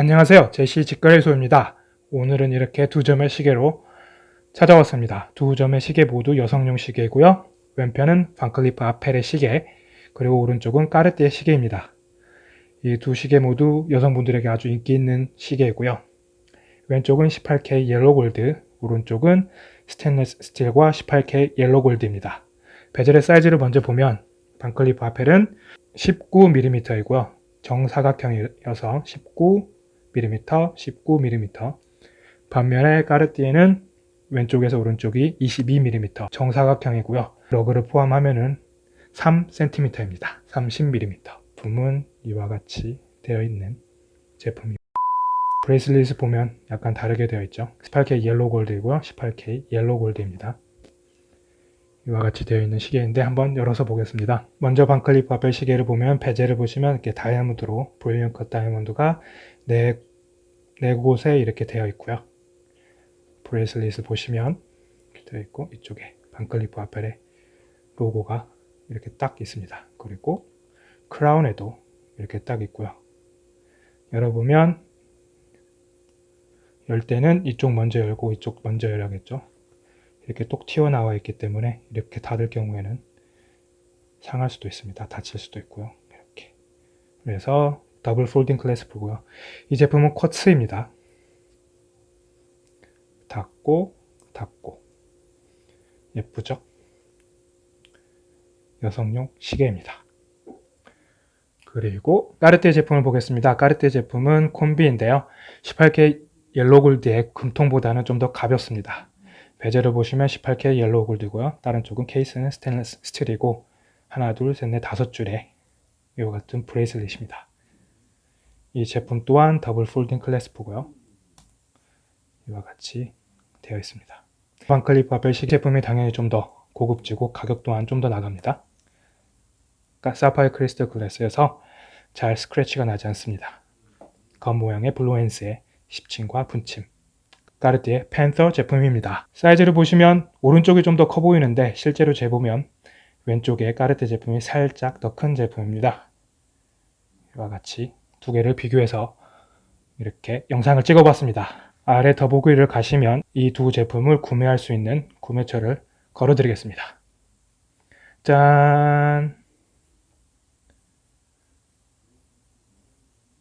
안녕하세요. 제시 직거래소입니다. 오늘은 이렇게 두 점의 시계로 찾아왔습니다. 두 점의 시계 모두 여성용 시계고요. 왼편은 반클리프 아펠의 시계, 그리고 오른쪽은 까르띠에 시계입니다. 이 두 시계 모두 여성분들에게 아주 인기 있는 시계이고요. 왼쪽은 18K yellow gold, 오른쪽은 스테인레스 스틸과 18K yellow gold입니다. bezel의 사이즈를 먼저 보면 반클리프 아펠은 19mm이고요. 정사각형이어서 19mm, 19mm. 반면에 까르띠에는 왼쪽에서 오른쪽이 22mm 정사각형이고요. lug를 포함하면 은 3cm입니다. 30mm. 부품은 이와 같이 되어 있는 제품입니다. bracelet을 보면 약간 다르게 되어 있죠. 18K yellow gold이고요. 18K yellow gold입니다. 이와 같이 되어 있는 시계인데 한번 열어서 보겠습니다. 먼저 반클리프 아펠 시계를 보면 bezel을 보시면 이렇게 다이아몬드로 brilliant cut 다이아몬드가 네, 네 곳에 이렇게 되어 있고요. bracelet을 보시면 이렇게 되어 있고 이쪽에 반클리프 아펠의 로고가 이렇게 딱 있습니다. 그리고 crown에도 이렇게 딱 있고요. 열어보면 열 때는 이쪽 먼저 열고 이쪽 먼저 열어야겠죠. 이렇게 똑 튀어나와 있기 때문에 이렇게 닫을 경우에는 상할 수도 있습니다. 다칠 수도 있고요. 이렇게. 그래서 double folding clasp고요. 이 제품은 quartz입니다. 닫고 닫고 예쁘죠? 여성용 시계입니다. 그리고 까르띠에 제품을 보겠습니다. 까르띠에 제품은 콤비인데요. 18K yellow gold의 금통보다는 좀 더 가볍습니다. bezel을 보시면 18K yellow gold고요. 다른 쪽은 케이스는 스테인리스 스틸이고 하나, 둘, 셋, 넷, 다섯 줄의 이와 같은 bracelet입니다. 이 제품 또한 double folding clasp고요. 이와 같이 되어 있습니다. 반클리프 아펠식 제품이 당연히 좀 더 고급지고 가격 또한 좀 더 나갑니다. sapphire crystal glass여서 잘 scratch가 나지 않습니다. 검 모양의 blue hands의 시침과 분침 까르띠에 팬서 제품입니다. 사이즈를 보시면 오른쪽이 좀 더 커 보이는데 실제로 재보면 왼쪽에 까르띠에 제품이 살짝 더 큰 제품입니다. 이와 같이 두 개를 비교해서 이렇게 영상을 찍어봤습니다. 아래 더보기를 가시면 이 두 제품을 구매할 수 있는 구매처를 걸어드리겠습니다. 짠!